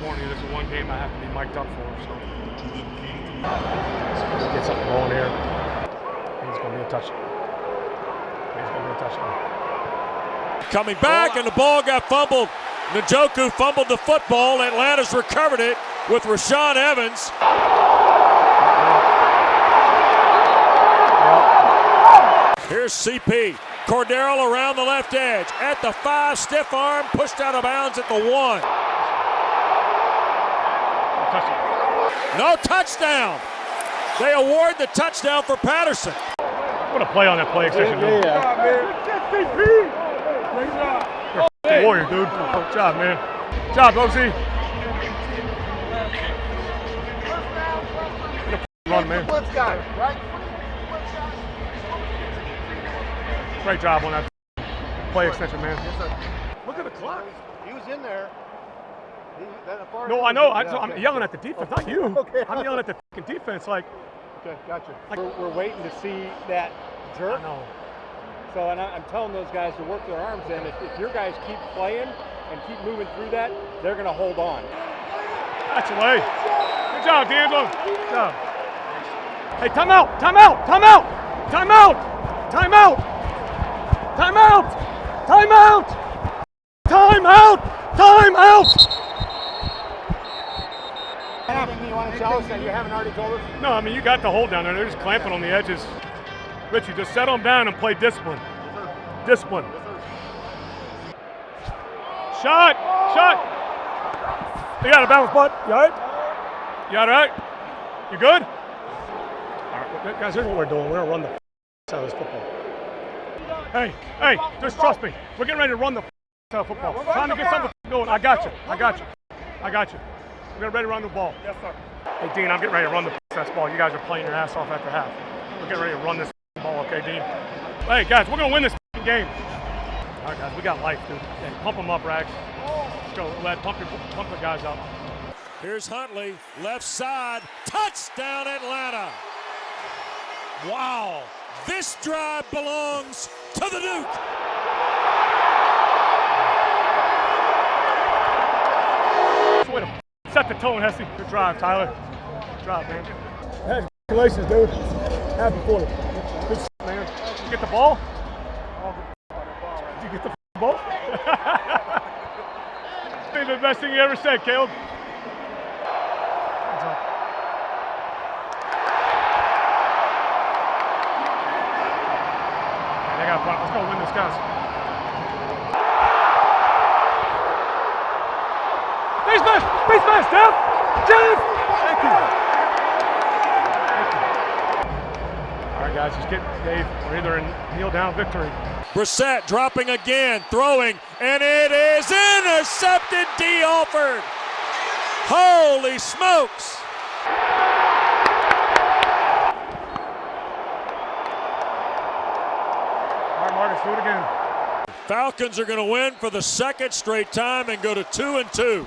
this is one game I have to be mic'd up for. So Let's get something going here. He's gonna be a touchdown. He's gonna be a touchdown. Coming back, and the ball got fumbled. Njoku fumbled the football. Atlanta's recovered it with Rashaan Evans. Here's CP. Cordarrelle around the left edge. At the five, stiff arm, pushed out of bounds at the one. Touchdown. No touchdown. They award the touchdown for Patterson. What a play on that play extension, dude. You're a warrior, dude. Good job, man. Good job, OZ. Get a run, man. Blitz guy. Great job on that play extension, man. Look at the clock. He was in there. He, that far No, I know. I, there. I'm Okay. yelling at the defense, not you. Okay. I'm yelling at the defense. Like, Okay, gotcha. We're, we're waiting to see that I know. So, and I, I'm telling those guys to work their arms in. If, if your guys keep playing and keep moving through that, they're going to hold on. That's away. Good job, D'Angelo. Good job. Hey, timeout! Timeout! Timeout! Timeout! Timeout! Timeout! Timeout! Timeout! Timeout! Anything you want to tell us that you haven't already told us? No, I mean you got the hold down there. They're just clamping on the edges. Richie, just settle them down and play discipline. Discipline. Shot! Shot! You got a bounce butt. You all right? You all right? You good? All right, guys, here's what we're doing. We're gonna run the out of this football. Hey, hey, just trust me. We're getting ready to run the out of football. Trying to get something going. I got you. I got you. I got you. We're getting ready to run the ball. Yes, sir. Hey, Dean, I'm getting ready to run the this ball. You guys are playing your ass off after half. We're getting ready to run this ball, okay, Dean? Hey, guys, we're gonna win this game. All right, guys, we got life, dude. Hey, pump them up, Rags. Let's go, Led. Pump your, pump the guys up. Here's Huntley, left side, touchdown Atlanta. Wow, this drive belongs to the Duke. Way to set the tone, Hesse. Good drive, Tyler. Good drive, man. Hey, congratulations, dude. Happy for you. Good shit, man. Did you get the ball? Did you get the ball? Maybe the best thing you ever said, Caleb. They got a. Let's go win this, guys. Face mask! Face mask, Jeff! Jeff! Thank you. Thank you. All right, guys, just get Dave. We're either in kneel down victory. Brissett dropping again, throwing, and it is intercepted. Dee Alford. Holy smokes! All right, Marcus, do it again. Falcons are going to win for the second straight time and go to two and two.